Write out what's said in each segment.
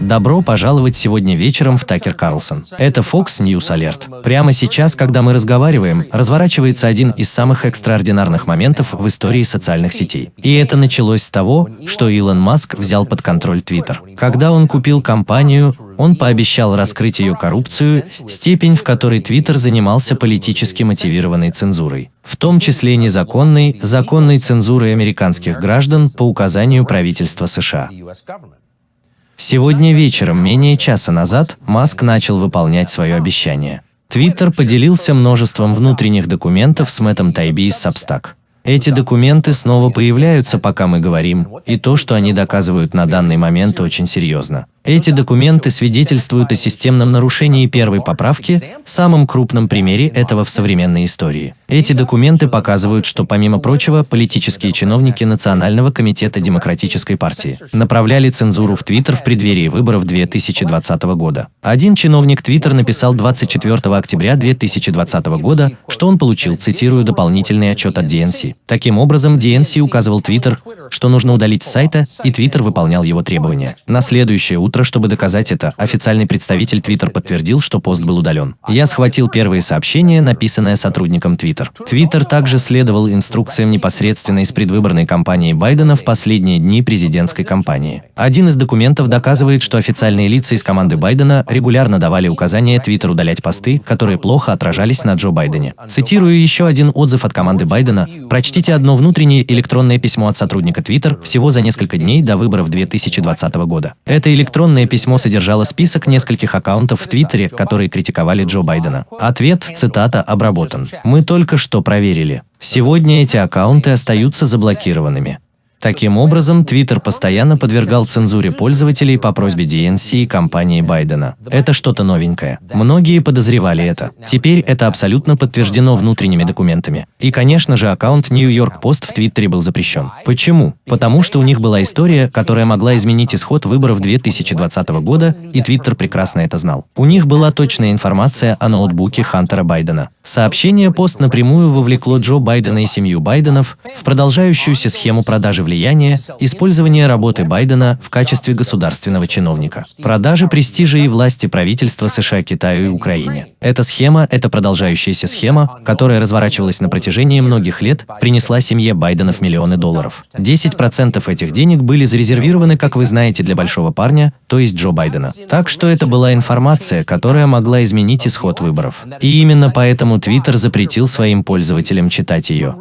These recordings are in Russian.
Добро пожаловать сегодня вечером в Такер Карлсон. Это Fox News Alert. Прямо сейчас, когда мы разговариваем, разворачивается один из самых экстраординарных моментов в истории социальных сетей. И это началось с того, что Илон Маск взял под контроль Twitter. Когда он купил компанию, он пообещал раскрыть ее коррупцию, степень, в которой Twitter занимался политически мотивированной цензурой, в том числе незаконной, законной цензурой американских граждан по указанию правительства США. Сегодня вечером, менее часа назад, Маск начал выполнять свое обещание. Твиттер поделился множеством внутренних документов с Мэттом Тайби из Substack. Эти документы снова появляются, пока мы говорим, и то, что они доказывают на данный момент, очень серьезно. Эти документы свидетельствуют о системном нарушении первой поправки, самом крупном примере этого в современной истории. Эти документы показывают, что, помимо прочего, политические чиновники Национального комитета Демократической партии направляли цензуру в Твиттер в преддверии выборов 2020 года. Один чиновник Твиттер написал 24 октября 2020 года, что он получил, цитирую, дополнительный отчет от DNC. Таким образом, DNC указывал Твиттер, что нужно удалить с сайта, и Твиттер выполнял его требования. На следующее утро чтобы доказать это, официальный представитель Twitter подтвердил, что пост был удален. Я схватил первые сообщения, написанное сотрудником Twitter. Twitter также следовал инструкциям непосредственно из предвыборной кампании Байдена в последние дни президентской кампании. Один из документов доказывает, что официальные лица из команды Байдена регулярно давали указания Twitter удалять посты, которые плохо отражались на Джо Байдене. Цитирую еще один отзыв от команды Байдена. Прочтите одно внутреннее электронное письмо от сотрудника Twitter всего за несколько дней до выборов 2020 года. Это электронное письмо содержало список нескольких аккаунтов в Твиттере, которые критиковали Джо Байдена. Ответ, цитата, обработан. «Мы только что проверили. Сегодня эти аккаунты остаются заблокированными. Таким образом, Twitter постоянно подвергал цензуре пользователей по просьбе DNC и компании Байдена. Это что-то новенькое. Многие подозревали это. Теперь это абсолютно подтверждено внутренними документами. И, конечно же, аккаунт New York Post в Твиттере был запрещен. Почему? Потому что у них была история, которая могла изменить исход выборов 2020 года, и Твиттер прекрасно это знал. У них была точная информация о ноутбуке Хантера Байдена. Сообщение пост напрямую вовлекло Джо Байдена и семью Байденов в продолжающуюся схему продажи влияния, использование работы Байдена в качестве государственного чиновника, продажи престижа и власти правительства США Китаю и Украине. Эта схема, эта продолжающаяся схема, которая разворачивалась на протяжении многих лет, принесла семье Байденов миллионы долларов. 10% этих денег были зарезервированы, как вы знаете, для большого парня, то есть Джо Байдена. Так что это была информация, которая могла изменить исход выборов. И именно поэтому Твиттер запретил своим пользователям читать ее.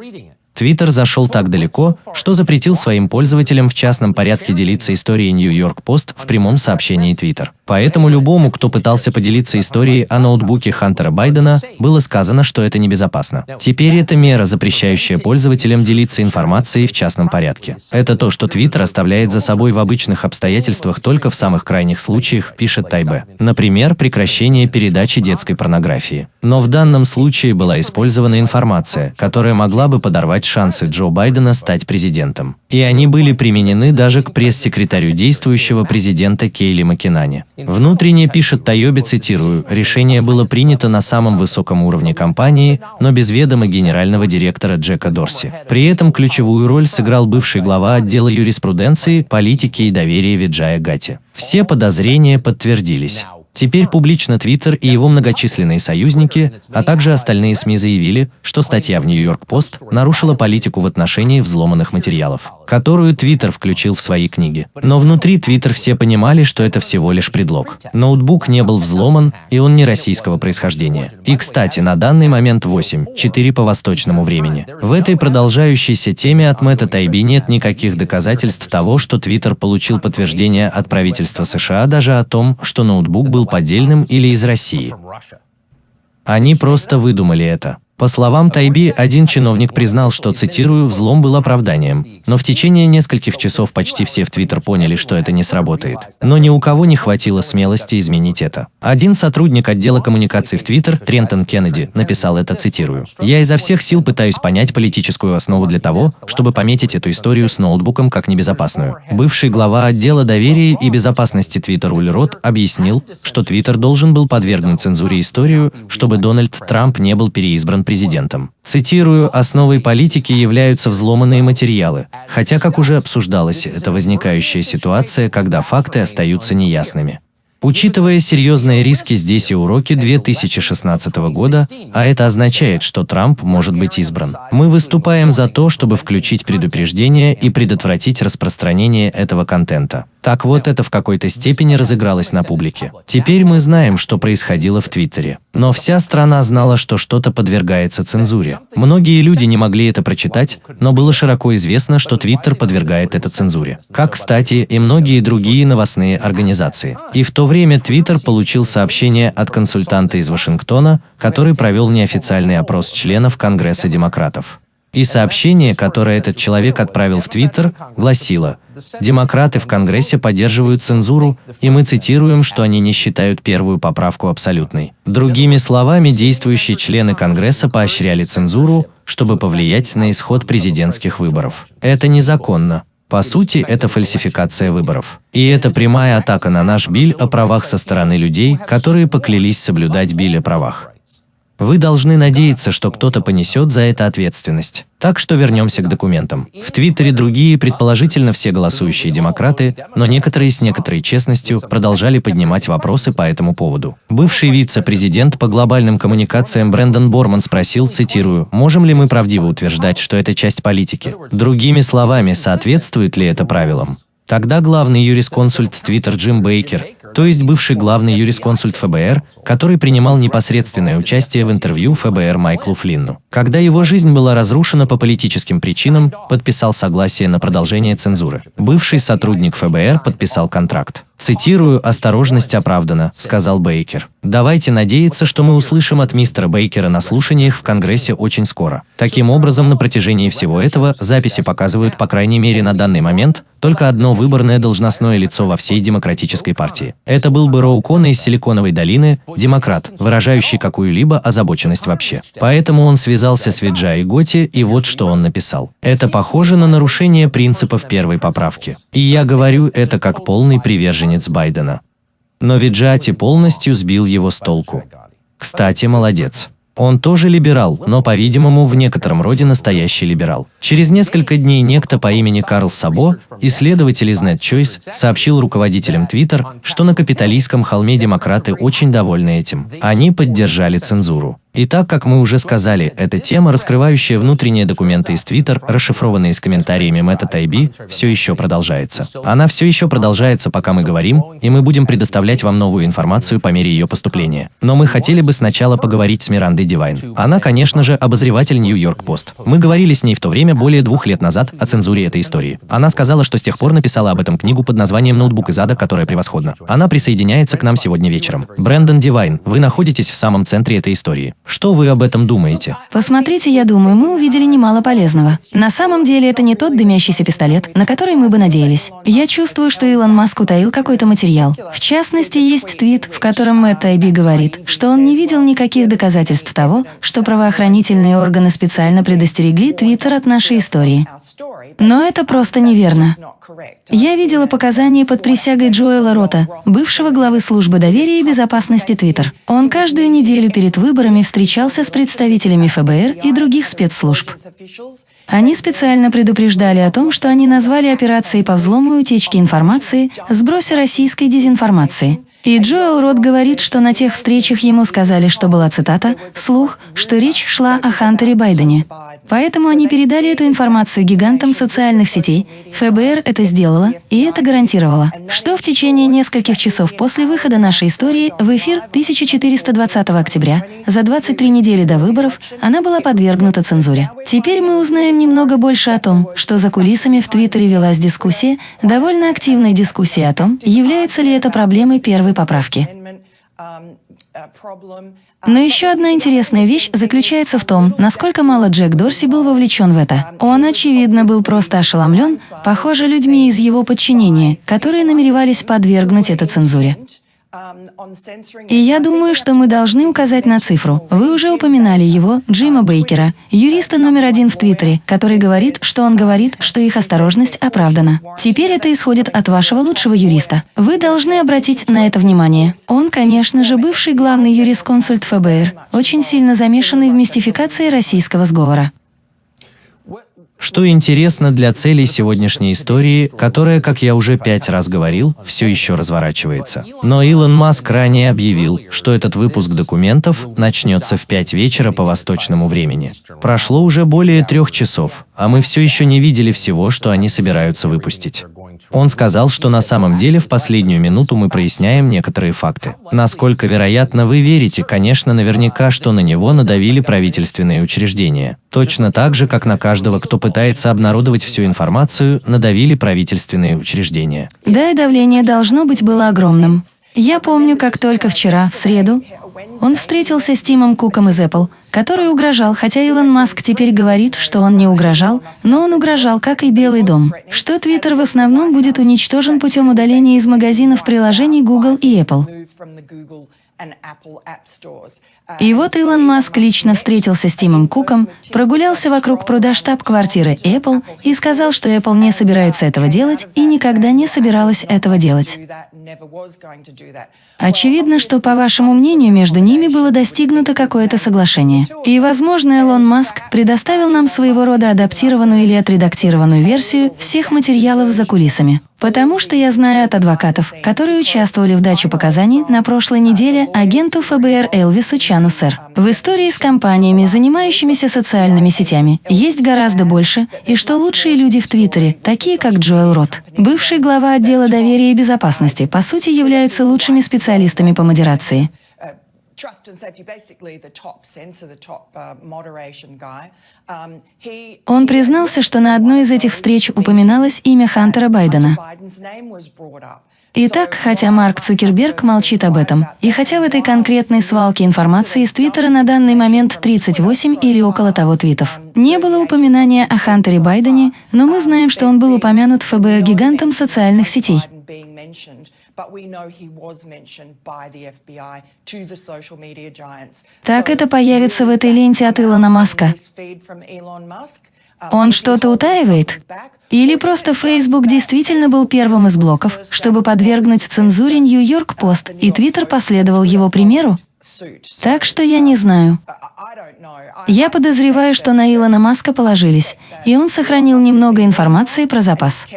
Твиттер зашел так далеко, что запретил своим пользователям в частном порядке делиться историей York Post в прямом сообщении Твиттер. Поэтому любому, кто пытался поделиться историей о ноутбуке Хантера Байдена, было сказано, что это небезопасно. Теперь это мера, запрещающая пользователям делиться информацией в частном порядке. Это то, что Твиттер оставляет за собой в обычных обстоятельствах только в самых крайних случаях, пишет Тайбе. Например, прекращение передачи детской порнографии. Но в данном случае была использована информация, которая могла бы подорвать шансы Джо Байдена стать президентом. И они были применены даже к пресс-секретарю действующего президента Кейли Макинане. Внутренне пишет Тайоби, цитирую, «Решение было принято на самом высоком уровне компании, но без ведома генерального директора Джека Дорси. При этом ключевую роль сыграл бывший глава отдела юриспруденции, политики и доверия Виджая Гати. Все подозрения подтвердились. Теперь публично Твиттер и его многочисленные союзники, а также остальные СМИ заявили, что статья в Нью-Йорк-Пост нарушила политику в отношении взломанных материалов, которую Твиттер включил в свои книги. Но внутри Твиттер все понимали, что это всего лишь предлог. Ноутбук не был взломан, и он не российского происхождения. И, кстати, на данный момент 8.4 по восточному времени. В этой продолжающейся теме от Мэтта Тайби нет никаких доказательств того, что Твиттер получил подтверждение от правительства США даже о том, что ноутбук был поддельным или из России. Они просто выдумали это. По словам Тайби, один чиновник признал, что, цитирую, «взлом был оправданием». Но в течение нескольких часов почти все в Твиттер поняли, что это не сработает. Но ни у кого не хватило смелости изменить это. Один сотрудник отдела коммуникаций в Твиттер, Трентон Кеннеди, написал это, цитирую. «Я изо всех сил пытаюсь понять политическую основу для того, чтобы пометить эту историю с ноутбуком как небезопасную». Бывший глава отдела доверия и безопасности Твиттер Уль Рот объяснил, что Твиттер должен был подвергнуть цензуре историю, чтобы Дональд Трамп не был переизбран президентом. Цитирую, «Основой политики являются взломанные материалы, хотя, как уже обсуждалось, это возникающая ситуация, когда факты остаются неясными. Учитывая серьезные риски здесь и уроки 2016 года, а это означает, что Трамп может быть избран, мы выступаем за то, чтобы включить предупреждение и предотвратить распространение этого контента. Так вот, это в какой-то степени разыгралось на публике. Теперь мы знаем, что происходило в Твиттере. Но вся страна знала, что что-то подвергается цензуре. Многие люди не могли это прочитать, но было широко известно, что Твиттер подвергает это цензуре. Как, кстати, и многие другие новостные организации. И в то время Твиттер получил сообщение от консультанта из Вашингтона, который провел неофициальный опрос членов Конгресса демократов. И сообщение, которое этот человек отправил в Твиттер, гласило «Демократы в Конгрессе поддерживают цензуру, и мы цитируем, что они не считают первую поправку абсолютной». Другими словами, действующие члены Конгресса поощряли цензуру, чтобы повлиять на исход президентских выборов. Это незаконно. По сути, это фальсификация выборов. И это прямая атака на наш биль о правах со стороны людей, которые поклялись соблюдать биль о правах. Вы должны надеяться, что кто-то понесет за это ответственность. Так что вернемся к документам. В Твиттере другие, предположительно все голосующие демократы, но некоторые с некоторой честностью продолжали поднимать вопросы по этому поводу. Бывший вице-президент по глобальным коммуникациям Брэндон Борман спросил, цитирую, «Можем ли мы правдиво утверждать, что это часть политики? Другими словами, соответствует ли это правилам?» Тогда главный юрисконсульт Твиттер Джим Бейкер то есть бывший главный юрисконсульт ФБР, который принимал непосредственное участие в интервью ФБР Майклу Флинну. Когда его жизнь была разрушена по политическим причинам, подписал согласие на продолжение цензуры. Бывший сотрудник ФБР подписал контракт. Цитирую «Осторожность оправдана», — сказал Бейкер. «Давайте надеяться, что мы услышим от мистера Бейкера на слушаниях в Конгрессе очень скоро». Таким образом, на протяжении всего этого записи показывают, по крайней мере на данный момент, только одно выборное должностное лицо во всей демократической партии. Это был бы Роу Кона из Силиконовой долины, демократ, выражающий какую-либо озабоченность вообще. Поэтому он связался с Виджай Готи, и вот что он написал. Это похоже на нарушение принципов первой поправки. И я говорю это как полный приверженец Байдена. Но Виджати полностью сбил его с толку. Кстати, молодец. Он тоже либерал, но, по-видимому, в некотором роде настоящий либерал. Через несколько дней некто по имени Карл Сабо, исследователь из NetChoice, сообщил руководителям Twitter, что на капиталистском холме демократы очень довольны этим. Они поддержали цензуру. И так, как мы уже сказали, эта тема, раскрывающая внутренние документы из Twitter, расшифрованные с комментариями Мэтта Тайби, все еще продолжается. Она все еще продолжается, пока мы говорим, и мы будем предоставлять вам новую информацию по мере ее поступления. Но мы хотели бы сначала поговорить с Мирандой Дивайн. Она, конечно же, обозреватель Нью-Йорк Пост. Мы говорили с ней в то время более двух лет назад о цензуре этой истории. Она сказала, что с тех пор написала об этом книгу под названием «Ноутбук из ада», которая превосходна. Она присоединяется к нам сегодня вечером. Брэндон Дивайн, вы находитесь в самом центре этой истории. Что вы об этом думаете? Посмотрите, я думаю, мы увидели немало полезного. На самом деле это не тот дымящийся пистолет, на который мы бы надеялись. Я чувствую, что Илон Маск утаил какой-то материал. В частности, есть твит, в котором Мэтт Тайби говорит, что он не видел никаких доказательств того, что правоохранительные органы специально предостерегли Твиттер от нашей истории. Но это просто неверно. Я видела показания под присягой Джоэла Рота, бывшего главы службы доверия и безопасности Twitter. Он каждую неделю перед выборами встречался с представителями ФБР и других спецслужб. Они специально предупреждали о том, что они назвали операцией по взлому и утечке информации «сбросе российской дезинформации». И Джоэл Рот говорит, что на тех встречах ему сказали, что была цитата, слух, что речь шла о Хантере Байдене. Поэтому они передали эту информацию гигантам социальных сетей. ФБР это сделало, и это гарантировало, что в течение нескольких часов после выхода нашей истории в эфир 1420 октября, за 23 недели до выборов, она была подвергнута цензуре. Теперь мы узнаем немного больше о том, что за кулисами в Твиттере велась дискуссия, довольно активная дискуссия о том, является ли это проблемой первой поправки. Но еще одна интересная вещь заключается в том, насколько мало Джек Дорси был вовлечен в это. Он, очевидно, был просто ошеломлен, похоже, людьми из его подчинения, которые намеревались подвергнуть это цензуре. И я думаю, что мы должны указать на цифру. Вы уже упоминали его, Джима Бейкера, юриста номер один в Твиттере, который говорит, что он говорит, что их осторожность оправдана. Теперь это исходит от вашего лучшего юриста. Вы должны обратить на это внимание. Он, конечно же, бывший главный юрисконсульт ФБР, очень сильно замешанный в мистификации российского сговора. Что интересно для целей сегодняшней истории, которая, как я уже пять раз говорил, все еще разворачивается. Но Илон Маск ранее объявил, что этот выпуск документов начнется в 5 вечера по восточному времени. Прошло уже более трех часов, а мы все еще не видели всего, что они собираются выпустить. Он сказал, что на самом деле в последнюю минуту мы проясняем некоторые факты. Насколько вероятно вы верите, конечно, наверняка, что на него надавили правительственные учреждения. Точно так же, как на каждого, кто пытается обнародовать всю информацию, надавили правительственные учреждения. Да, и давление должно быть было огромным. Я помню, как только вчера, в среду, он встретился с Тимом Куком из Apple, который угрожал, хотя Илон Маск теперь говорит, что он не угрожал, но он угрожал, как и Белый дом, что Твиттер в основном будет уничтожен путем удаления из магазинов приложений Google и Apple. И вот Илон Маск лично встретился с Тимом Куком, прогулялся вокруг пруда штаб-квартиры Apple и сказал, что Apple не собирается этого делать и никогда не собиралась этого делать. Очевидно, что, по вашему мнению, между ними было достигнуто какое-то соглашение. И, возможно, Илон Маск предоставил нам своего рода адаптированную или отредактированную версию всех материалов за кулисами. Потому что я знаю от адвокатов, которые участвовали в даче показаний на прошлой неделе агенту ФБР Элвису Чану Сэр. В истории с компаниями, занимающимися социальными сетями, есть гораздо больше, и что лучшие люди в Твиттере, такие как Джоэл Рот, бывший глава отдела доверия и безопасности, по сути являются лучшими специалистами по модерации. Он признался, что на одной из этих встреч упоминалось имя Хантера Байдена. Итак, хотя Марк Цукерберг молчит об этом, и хотя в этой конкретной свалке информации из Твиттера на данный момент 38 или около того твитов, не было упоминания о Хантере Байдене, но мы знаем, что он был упомянут ФБР-гигантом социальных сетей. Так это появится в этой ленте от Илона Маска. Он что-то утаивает? Или просто Facebook действительно был первым из блоков, чтобы подвергнуть цензуре Нью-Йорк Пост, и Твиттер последовал его примеру? Так что я не знаю. Я подозреваю, что на Илона Маска положились, и он сохранил немного информации про запас.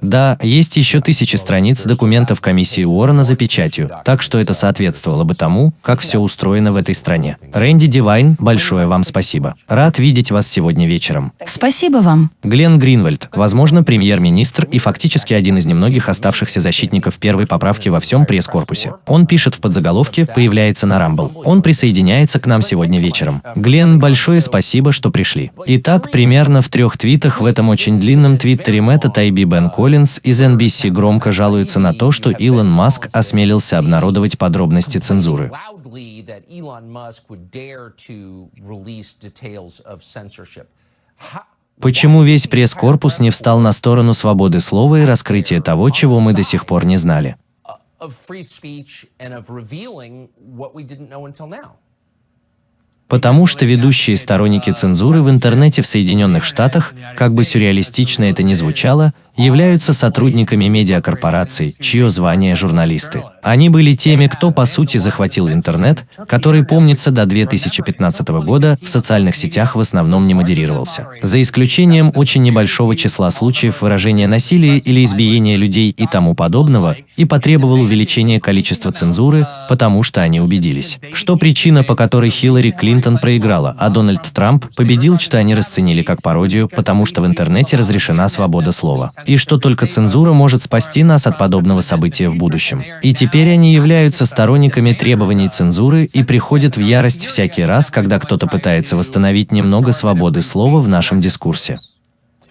Да, есть еще тысячи страниц документов комиссии Уоррена за печатью, так что это соответствовало бы тому, как все устроено в этой стране. Рэнди Дивайн, большое вам спасибо. Рад видеть вас сегодня вечером. Спасибо вам. Глен Гринвальд, возможно, премьер-министр и фактически один из немногих оставшихся защитников первой поправки во всем пресс-корпусе. Он пишет в подзаголовке, появляется на Рамбл. Он присоединяется к нам сегодня вечером. Глен, большое спасибо, что пришли. Итак, примерно в трех твитах в этом очень длинном твиттере Мэтта Тайби Бен Коллинз из NBC громко жалуется на то, что Илон Маск осмелился обнародовать подробности цензуры. Почему весь пресс-корпус не встал на сторону свободы слова и раскрытия того, чего мы до сих пор не знали? Потому что ведущие сторонники цензуры в интернете в Соединенных Штатах, как бы сюрреалистично это ни звучало, являются сотрудниками медиакорпораций, чье звание журналисты. Они были теми, кто по сути захватил интернет, который, помнится, до 2015 года в социальных сетях в основном не модерировался. За исключением очень небольшого числа случаев выражения насилия или избиения людей и тому подобного, и потребовал увеличения количества цензуры, потому что они убедились, что причина, по которой Хиллари Клинтон проиграла, а Дональд Трамп победил, что они расценили как пародию, потому что в интернете разрешена свобода слова и что только цензура может спасти нас от подобного события в будущем. И теперь они являются сторонниками требований цензуры и приходят в ярость всякий раз, когда кто-то пытается восстановить немного свободы слова в нашем дискурсе.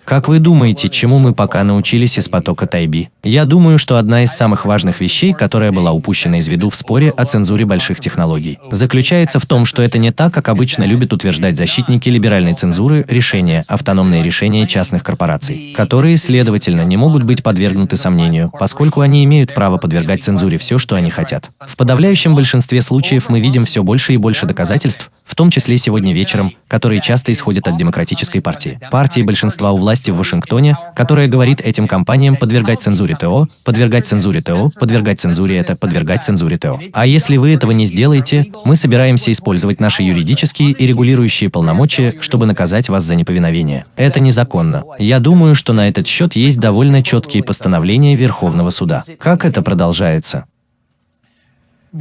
Как вы думаете, чему мы пока научились из потока Тайби? Я думаю, что одна из самых важных вещей, которая была упущена из виду в споре о цензуре больших технологий, заключается в том, что это не так, как обычно любят утверждать защитники либеральной цензуры, решения, автономные решения частных корпораций, которые, следовательно, не могут быть подвергнуты сомнению, поскольку они имеют право подвергать цензуре все, что они хотят. В подавляющем большинстве случаев мы видим все больше и больше доказательств, в том числе сегодня вечером, которые часто исходят от демократической партии. Партии большинства у власти в Вашингтоне, которая говорит этим компаниям подвергать цензуре ТО, подвергать цензуре ТО, подвергать цензуре это, подвергать цензуре ТО. А если вы этого не сделаете, мы собираемся использовать наши юридические и регулирующие полномочия, чтобы наказать вас за неповиновение. Это незаконно. Я думаю, что на этот счет есть довольно четкие постановления Верховного суда. Как это продолжается?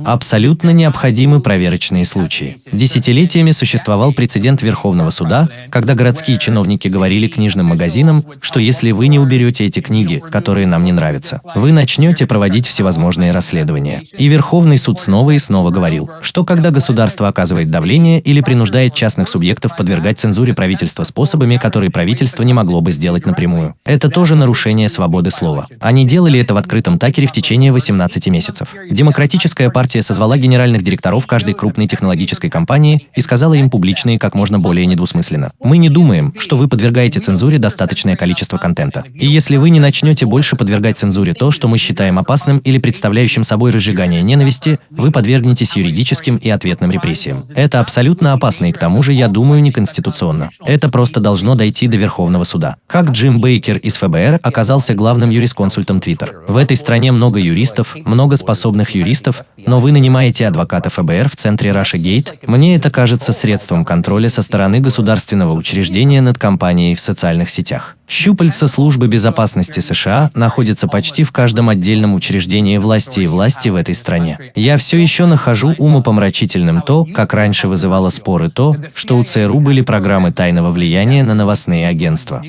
Абсолютно необходимы проверочные случаи. Десятилетиями существовал прецедент Верховного суда, когда городские чиновники говорили книжным магазинам, что если вы не уберете эти книги, которые нам не нравятся, вы начнете проводить всевозможные расследования. И Верховный суд снова и снова говорил, что когда государство оказывает давление или принуждает частных субъектов подвергать цензуре правительства способами, которые правительство не могло бы сделать напрямую, это тоже нарушение свободы слова. Они делали это в открытом такере в течение 18 месяцев. Демократическая партия созвала генеральных директоров каждой крупной технологической компании и сказала им публично и как можно более недвусмысленно. Мы не думаем, что вы подвергаете цензуре достаточное количество контента. И если вы не начнете больше подвергать цензуре то, что мы считаем опасным или представляющим собой разжигание ненависти, вы подвергнетесь юридическим и ответным репрессиям. Это абсолютно опасно и к тому же, я думаю, неконституционно. Это просто должно дойти до Верховного суда. Как Джим Бейкер из ФБР оказался главным юрисконсультом Twitter. В этой стране много юристов, много способных юристов, но вы нанимаете адвоката ФБР в центре Russia Gate, мне это кажется средством контроля со стороны государственного учреждения над компанией в социальных сетях. Щупальца службы безопасности США находятся почти в каждом отдельном учреждении власти и власти в этой стране. Я все еще нахожу умопомрачительным то, как раньше вызывало споры то, что у ЦРУ были программы тайного влияния на новостные агентства.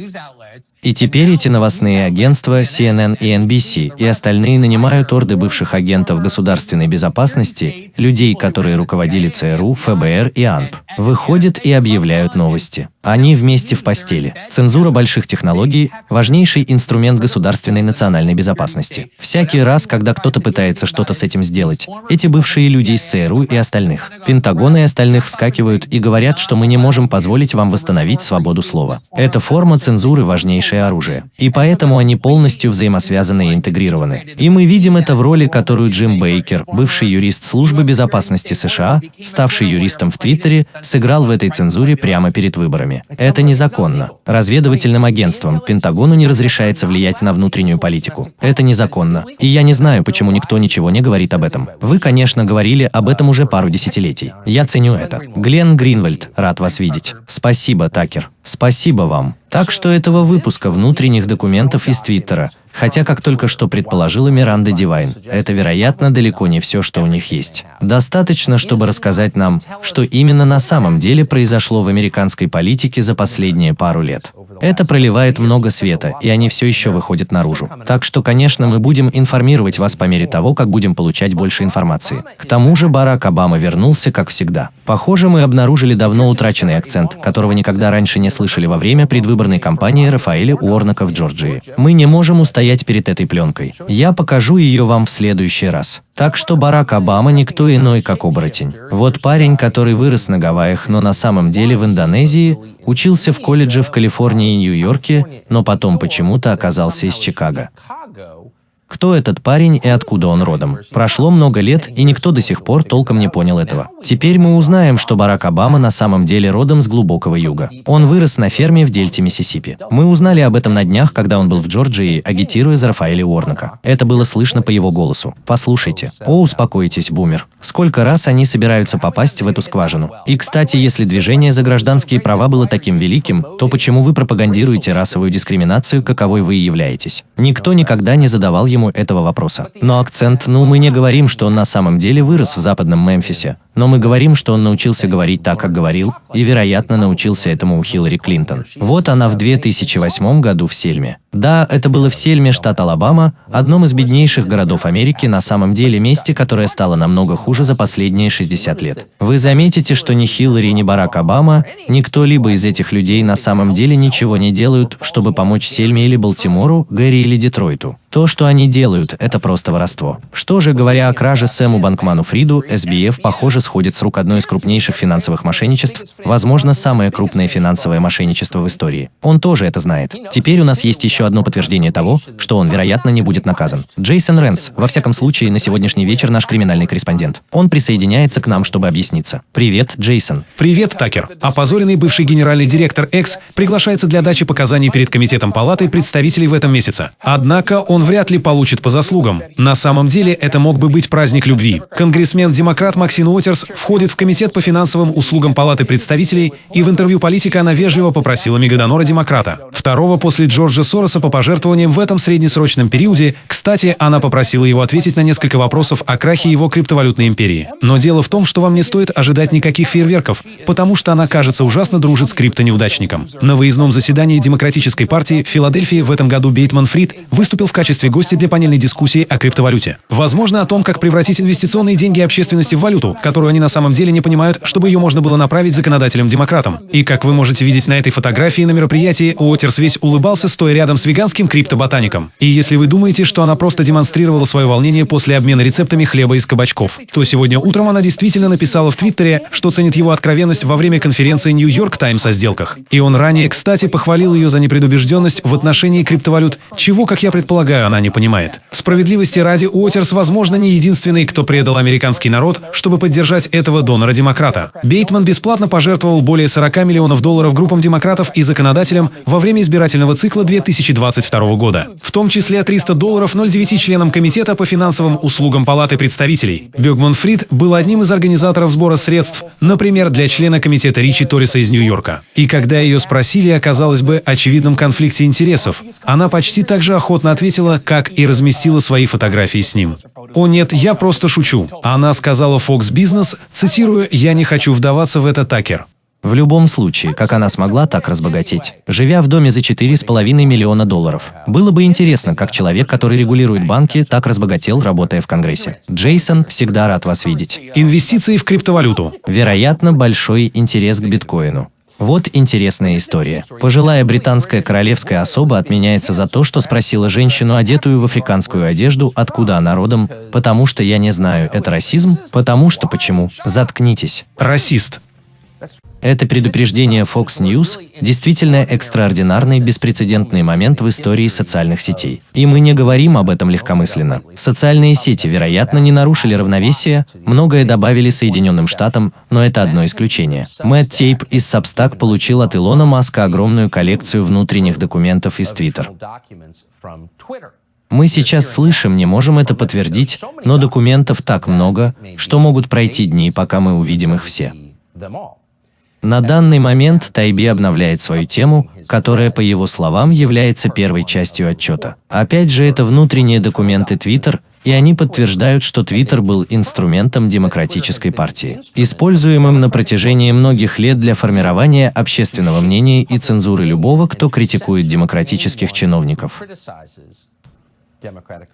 И теперь эти новостные агентства CNN и NBC и остальные нанимают орды бывших агентов государственной безопасности, людей, которые руководили ЦРУ, ФБР и АНП, выходят и объявляют новости. Они вместе в постели. Цензура больших технологий – важнейший инструмент государственной национальной безопасности. Всякий раз, когда кто-то пытается что-то с этим сделать, эти бывшие люди из ЦРУ и остальных, Пентагон и остальных вскакивают и говорят, что мы не можем позволить вам восстановить свободу слова. Эта форма цензуры важнейшее оружие. И поэтому они полностью взаимосвязаны и интегрированы. И мы видим это в роли, которую Джим Бейкер, бывший юрист Службы безопасности США, ставший юристом в Твиттере, сыграл в этой цензуре прямо перед выборами выборами. Это незаконно. Разведывательным агентствам Пентагону не разрешается влиять на внутреннюю политику. Это незаконно. И я не знаю, почему никто ничего не говорит об этом. Вы, конечно, говорили об этом уже пару десятилетий. Я ценю это. Глен Гринвальд, рад вас видеть. Спасибо, Такер. Спасибо вам. Так что этого выпуска внутренних документов из Твиттера, хотя как только что предположила Миранда Дивайн, это, вероятно, далеко не все, что у них есть. Достаточно, чтобы рассказать нам, что именно на самом деле произошло в американской политике за последние пару лет. Это проливает много света, и они все еще выходят наружу. Так что, конечно, мы будем информировать вас по мере того, как будем получать больше информации. К тому же Барак Обама вернулся, как всегда. Похоже, мы обнаружили давно утраченный акцент, которого никогда раньше не слышали во время предвыборной кампании Рафаэля Уорнака в Джорджии. Мы не можем устоять перед этой пленкой. Я покажу ее вам в следующий раз. Так что Барак Обама никто иной, как оборотень. Вот парень, который вырос на Гавайях, но на самом деле в Индонезии, учился в колледже в Калифорнии и Нью-Йорке, но потом почему-то оказался из Чикаго. Кто этот парень и откуда он родом? Прошло много лет, и никто до сих пор толком не понял этого. Теперь мы узнаем, что Барак Обама на самом деле родом с глубокого юга. Он вырос на ферме в дельте Миссисипи. Мы узнали об этом на днях, когда он был в Джорджии, агитируя за Рафаэля Уорнака. Это было слышно по его голосу. Послушайте. О, успокойтесь, бумер. Сколько раз они собираются попасть в эту скважину? И, кстати, если движение за гражданские права было таким великим, то почему вы пропагандируете расовую дискриминацию, каковой вы и являетесь? Никто никогда не задавал ему ему этого вопроса. Но акцент, ну мы не говорим, что он на самом деле вырос в западном Мемфисе, но мы говорим, что он научился говорить так, как говорил, и, вероятно, научился этому у Хиллари Клинтон. Вот она в 2008 году в Сельме. Да, это было в Сельме, штат Алабама, одном из беднейших городов Америки, на самом деле месте, которое стало намного хуже за последние 60 лет. Вы заметите, что ни Хиллари, ни Барак Обама, ни кто-либо из этих людей на самом деле ничего не делают, чтобы помочь Сельме или Балтимору, Гэри или Детройту. То, что они делают, это просто воровство. Что же, говоря о краже Сэму Банкману Фриду, SBF, похоже, сходит с рук одной из крупнейших финансовых мошенничеств, возможно, самое крупное финансовое мошенничество в истории. Он тоже это знает. Теперь у нас есть еще одно подтверждение того, что он, вероятно, не будет наказан. Джейсон Рэнс, во всяком случае, на сегодняшний вечер наш криминальный корреспондент. Он присоединяется к нам, чтобы объясниться. Привет, Джейсон. Привет, Такер. Опозоренный бывший генеральный директор X приглашается для дачи показаний перед Комитетом Палаты представителей в этом месяце. Однако он вряд ли получит по заслугам. На самом деле это мог бы быть праздник любви. Конгрессмен-демократ Максин Уотерс входит в Комитет по финансовым услугам Палаты представителей, и в интервью политика она вежливо попросила Мегадонора-демократа. Второго после Джорджа Сороса по пожертвованиям в этом среднесрочном периоде, кстати, она попросила его ответить на несколько вопросов о крахе его криптовалютной империи. Но дело в том, что вам не стоит ожидать никаких фейерверков, потому что она, кажется, ужасно дружит с криптонеудачником. На выездном заседании Демократической партии в Филадельфии в этом году Бейтман Фрид выступил в качестве гостя для панельной дискуссии о криптовалюте. Возможно, о том, как превратить инвестиционные деньги общественности в валюту, которую они на самом деле не понимают, чтобы ее можно было направить законодателям-демократам. И как вы можете видеть на этой фотографии на мероприятии, Уотерс весь улыбался, стоя рядом с веганским криптоботаником. И если вы думаете, что она просто демонстрировала свое волнение после обмена рецептами хлеба из кабачков, то сегодня утром она действительно написала в Твиттере, что ценит его откровенность во время конференции Нью-Йорк Таймс о сделках. И он ранее, кстати, похвалил ее за непредубежденность в отношении криптовалют, чего, как я предполагаю, она не понимает. Справедливости ради, Уотерс, возможно, не единственный, кто предал американский народ, чтобы поддержать этого донора-демократа. Бейтман бесплатно пожертвовал более 40 миллионов долларов группам демократов и законодателям во время избирательного цикла 2022 года, в том числе 300 долларов 0,9 членам Комитета по финансовым услугам Палаты представителей. Бёгман Фрид был одним из организаторов сбора средств, например, для члена Комитета Ричи Торриса из Нью-Йорка. И когда ее спросили о, казалось бы, очевидном конфликте интересов, она почти так же охотно ответила, как и разместила свои фотографии с ним. «О нет, я просто шучу». Она сказала Fox Business, цитирую, «Я не хочу вдаваться в это, Такер». В любом случае, как она смогла так разбогатеть, живя в доме за 4,5 миллиона долларов. Было бы интересно, как человек, который регулирует банки, так разбогател, работая в Конгрессе. Джейсон, всегда рад вас видеть. Инвестиции в криптовалюту. Вероятно, большой интерес к биткоину. Вот интересная история. Пожилая британская королевская особа отменяется за то, что спросила женщину, одетую в африканскую одежду, откуда она родом, потому что я не знаю, это расизм, потому что почему. Заткнитесь. Расист. Это предупреждение Fox News – действительно экстраординарный, беспрецедентный момент в истории социальных сетей. И мы не говорим об этом легкомысленно. Социальные сети, вероятно, не нарушили равновесие, многое добавили Соединенным Штатам, но это одно исключение. Мэтт Тейп из Substack получил от Илона Маска огромную коллекцию внутренних документов из Twitter. Мы сейчас слышим, не можем это подтвердить, но документов так много, что могут пройти дни, пока мы увидим их все. На данный момент Тайби обновляет свою тему, которая, по его словам, является первой частью отчета. Опять же, это внутренние документы Twitter, и они подтверждают, что Twitter был инструментом демократической партии, используемым на протяжении многих лет для формирования общественного мнения и цензуры любого, кто критикует демократических чиновников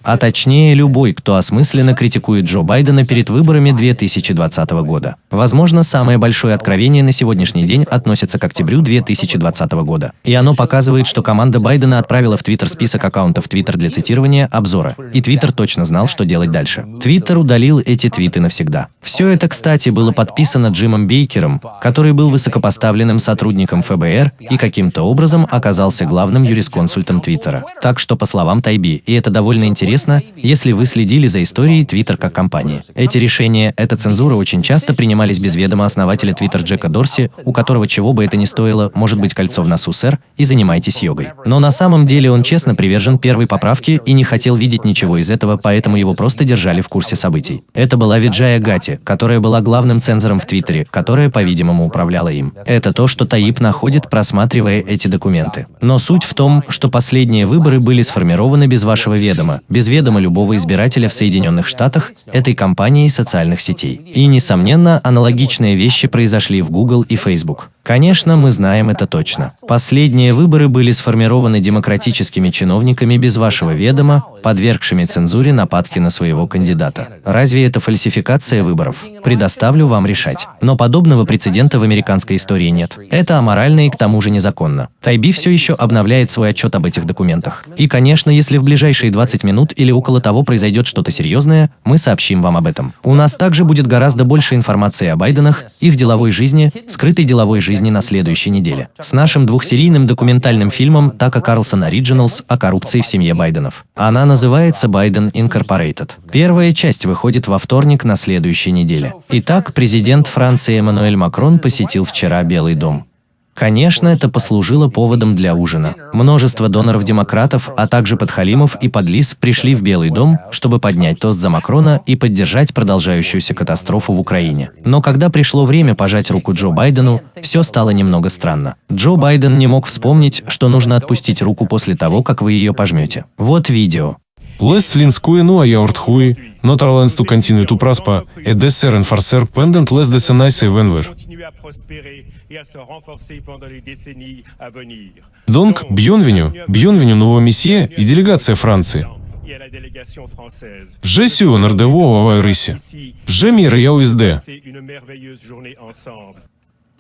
а точнее любой, кто осмысленно критикует Джо Байдена перед выборами 2020 года. Возможно, самое большое откровение на сегодняшний день относится к октябрю 2020 года. И оно показывает, что команда Байдена отправила в Твиттер список аккаунтов Твиттер для цитирования обзора. И Твиттер точно знал, что делать дальше. Твиттер удалил эти твиты навсегда. Все это, кстати, было подписано Джимом Бейкером, который был высокопоставленным сотрудником ФБР и каким-то образом оказался главным юрисконсультом Твиттера. Так что, по словам Тайби, и это довольно интересно, если вы следили за историей Twitter как компании. Эти решения, эта цензура очень часто принимались без ведома основателя Twitter Джека Дорси, у которого чего бы это ни стоило, может быть кольцо в носу, сэр, и занимайтесь йогой. Но на самом деле он честно привержен первой поправке и не хотел видеть ничего из этого, поэтому его просто держали в курсе событий. Это была Виджая Гати, которая была главным цензором в Твиттере, которая, по-видимому, управляла им. Это то, что Таип находит, просматривая эти документы. Но суть в том, что последние выборы были сформированы без вашего ведома, без ведома любого избирателя в Соединенных Штатах, этой компании социальных сетей. И, несомненно, аналогичные вещи произошли в Google и Facebook. Конечно, мы знаем это точно. Последние выборы были сформированы демократическими чиновниками без вашего ведома, подвергшими цензуре нападки на своего кандидата. Разве это фальсификация выборов? Предоставлю вам решать. Но подобного прецедента в американской истории нет. Это аморально и к тому же незаконно. Тайби все еще обновляет свой отчет об этих документах. И, конечно, если в ближайшие 20 минут или около того произойдет что-то серьезное, мы сообщим вам об этом. У нас также будет гораздо больше информации о Байденах, их деловой жизни, скрытой деловой жизни на следующей неделе. С нашим двухсерийным документальным фильмом Така Карлсон Originals о коррупции в семье Байденов. Она называется «Байден Incorporated». Первая часть выходит во вторник на следующей неделе. Итак, президент Франции Эммануэль Макрон посетил вчера Белый дом. Конечно, это послужило поводом для ужина. Множество доноров-демократов, а также подхалимов и подлис пришли в Белый дом, чтобы поднять тост за Макрона и поддержать продолжающуюся катастрофу в Украине. Но когда пришло время пожать руку Джо Байдену, все стало немного странно. Джо Байден не мог вспомнить, что нужно отпустить руку после того, как вы ее пожмете. Вот видео. Les linscui nu aiaurthui, notre lens tu continue tu prospa, et desser enforcer pendant les décennies à venir. Donc, bienvenue, bienvenue nouveau месье и делегация Франции. Honneur de vous avoir ici. Je mire я USD.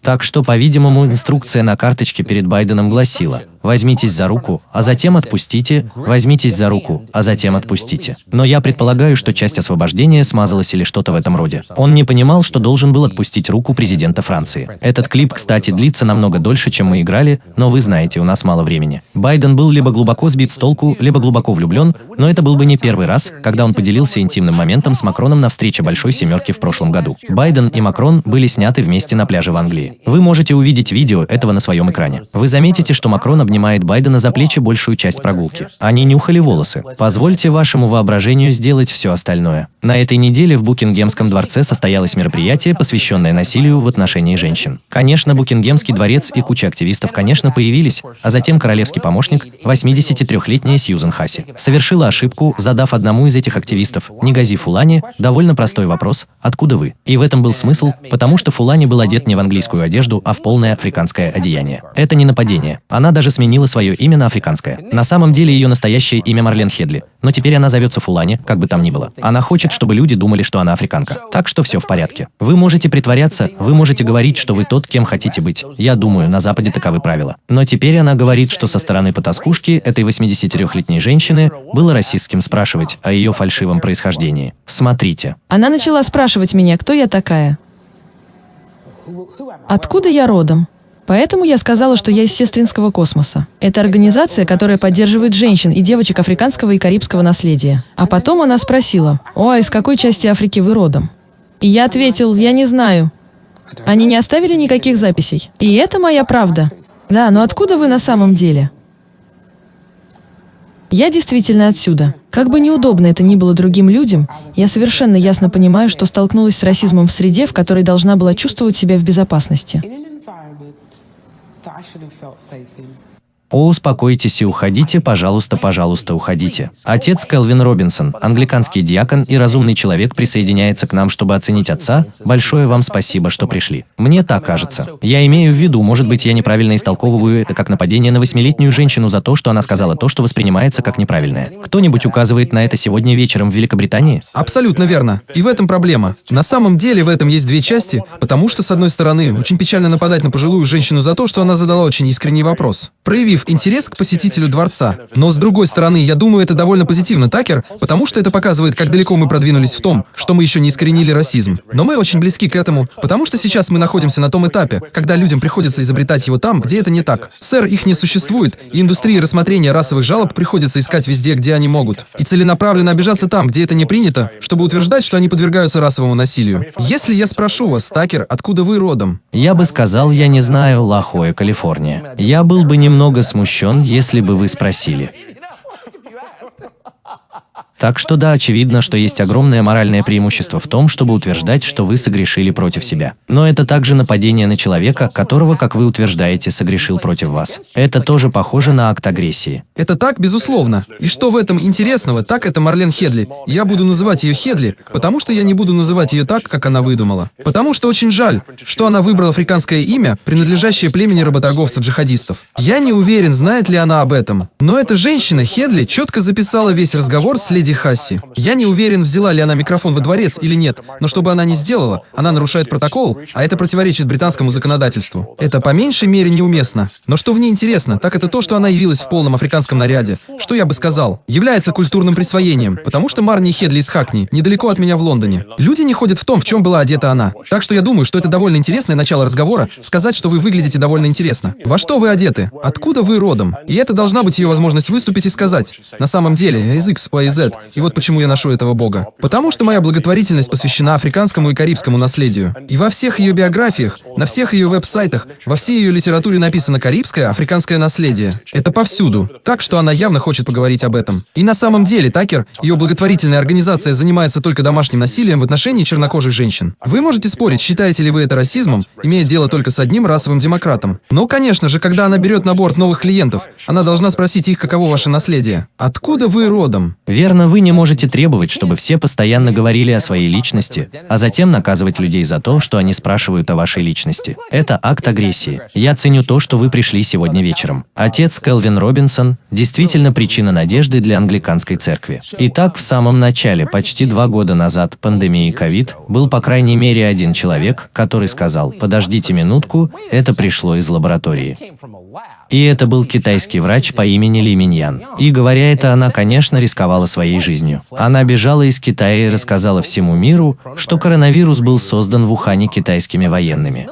Так что, по-видимому, инструкция на карточке перед Байденом гласила «возьмитесь за руку, а затем отпустите, возьмитесь за руку, а затем отпустите». Но я предполагаю, что часть освобождения смазалась или что-то в этом роде. Он не понимал, что должен был отпустить руку президента Франции. Этот клип, кстати, длится намного дольше, чем мы играли, но вы знаете, у нас мало времени. Байден был либо глубоко сбит с толку, либо глубоко влюблен, но это был бы не первый раз, когда он поделился интимным моментом с Макроном на встрече Большой Семерки в прошлом году. Байден и Макрон были сняты вместе на пляже в Англии. Вы можете увидеть видео этого на своем экране. Вы заметите, что Макрон обнимает Байдена за плечи большую часть прогулки. Они нюхали волосы. Позвольте вашему воображению сделать все остальное. На этой неделе в Букингемском дворце состоялось мероприятие, посвященное насилию в отношении женщин. Конечно, Букингемский дворец и куча активистов, конечно, появились, а затем королевский помощник, 83-летняя Сьюзен Хаси, совершила ошибку, задав одному из этих активистов, Негази Фулани, довольно простой вопрос «Откуда вы?». И в этом был смысл, потому что Фулани был одет не в английскую одежду, а в полное африканское одеяние. Это не нападение. Она даже сменила свое имя на африканское. На самом деле ее настоящее имя Марлен Хедли, но теперь она зовется Фулани, как бы там ни было. Она хочет, чтобы люди думали, что она африканка. Так что все в порядке. Вы можете притворяться, вы можете говорить, что вы тот, кем хотите быть. Я думаю, на Западе таковы правила. Но теперь она говорит, что со стороны потаскушки этой 83-летней женщины было расистским спрашивать о ее фальшивом происхождении. Смотрите. Она начала спрашивать меня, кто я такая. Откуда я родом? Поэтому я сказала, что я из сестринского космоса. Это организация, которая поддерживает женщин и девочек африканского и карибского наследия. А потом она спросила, «О, а из какой части Африки вы родом?» И я ответил, «Я не знаю». Они не оставили никаких записей. И это моя правда. Да, но откуда вы на самом деле? Я действительно отсюда. Как бы неудобно это ни было другим людям, я совершенно ясно понимаю, что столкнулась с расизмом в среде, в которой должна была чувствовать себя в безопасности. should have felt safe in. О, успокойтесь и уходите, пожалуйста, пожалуйста, уходите. Отец Келвин Робинсон, англиканский диакон и разумный человек присоединяется к нам, чтобы оценить отца. Большое вам спасибо, что пришли. Мне так кажется. Я имею в виду, может быть, я неправильно истолковываю это как нападение на восьмилетнюю женщину за то, что она сказала то, что воспринимается как неправильное. Кто-нибудь указывает на это сегодня вечером в Великобритании? Абсолютно верно. И в этом проблема. На самом деле в этом есть две части, потому что, с одной стороны, очень печально нападать на пожилую женщину за то, что она задала очень искренний вопрос. Проявив интерес к посетителю дворца. Но с другой стороны, я думаю, это довольно позитивно, Такер, потому что это показывает, как далеко мы продвинулись в том, что мы еще не искоренили расизм. Но мы очень близки к этому, потому что сейчас мы находимся на том этапе, когда людям приходится изобретать его там, где это не так. Сэр, их не существует, и индустрии рассмотрения расовых жалоб приходится искать везде, где они могут. И целенаправленно обижаться там, где это не принято, чтобы утверждать, что они подвергаются расовому насилию. Если я спрошу вас, Такер, откуда вы родом? Я бы сказал, я не знаю, Лахоя, Калифорния. Я был бы немного смущен, если бы вы спросили. Так что да, очевидно, что есть огромное моральное преимущество в том, чтобы утверждать, что вы согрешили против себя. Но это также нападение на человека, которого, как вы утверждаете, согрешил против вас. Это тоже похоже на акт агрессии. Это так, безусловно. И что в этом интересного, так это Марлен Хедли. Я буду называть ее Хедли, потому что я не буду называть ее так, как она выдумала. Потому что очень жаль, что она выбрала африканское имя, принадлежащее племени работорговцев-джихадистов. Я не уверен, знает ли она об этом. Но эта женщина, Хедли, четко записала весь разговор с леди Хасси. Я не уверен, взяла ли она микрофон во дворец или нет, но что бы она ни сделала, она нарушает протокол, а это противоречит британскому законодательству. Это по меньшей мере неуместно. Но что в ней интересно, так это то, что она явилась в полном африканском наряде. Что я бы сказал? Является культурным присвоением, потому что Марни Хедли из Хакни, недалеко от меня в Лондоне. Люди не ходят в том, в чем была одета она. Так что я думаю, что это довольно интересное начало разговора, сказать, что вы выглядите довольно интересно. Во что вы одеты? Откуда вы родом? И это должна быть ее возможность выступить и сказать. На самом деле, из X, Y, Z. И вот почему я ношу этого бога. Потому что моя благотворительность посвящена африканскому и карибскому наследию. И во всех ее биографиях, на всех ее веб-сайтах, во всей ее литературе написано карибское, африканское наследие. Это повсюду. Так что она явно хочет поговорить об этом. И на самом деле, Такер, ее благотворительная организация занимается только домашним насилием в отношении чернокожих женщин. Вы можете спорить, считаете ли вы это расизмом, имея дело только с одним расовым демократом. Но, конечно же, когда она берет на борт новых клиентов, она должна спросить их, каково ваше наследие. Откуда вы родом? Верно, вы не можете требовать, чтобы все постоянно говорили о своей личности, а затем наказывать людей за то, что они спрашивают о вашей личности. Это акт агрессии. Я ценю то, что вы пришли сегодня вечером. Отец Келвин Робинсон действительно причина надежды для англиканской церкви. Итак, в самом начале, почти два года назад, пандемии ковид, был по крайней мере один человек, который сказал, подождите минутку, это пришло из лаборатории. И это был китайский врач по имени Ли Миньян. И говоря это, она, конечно, рисковала своей жизнью. Она бежала из Китая и рассказала всему миру, что коронавирус был создан в Ухане китайскими военными.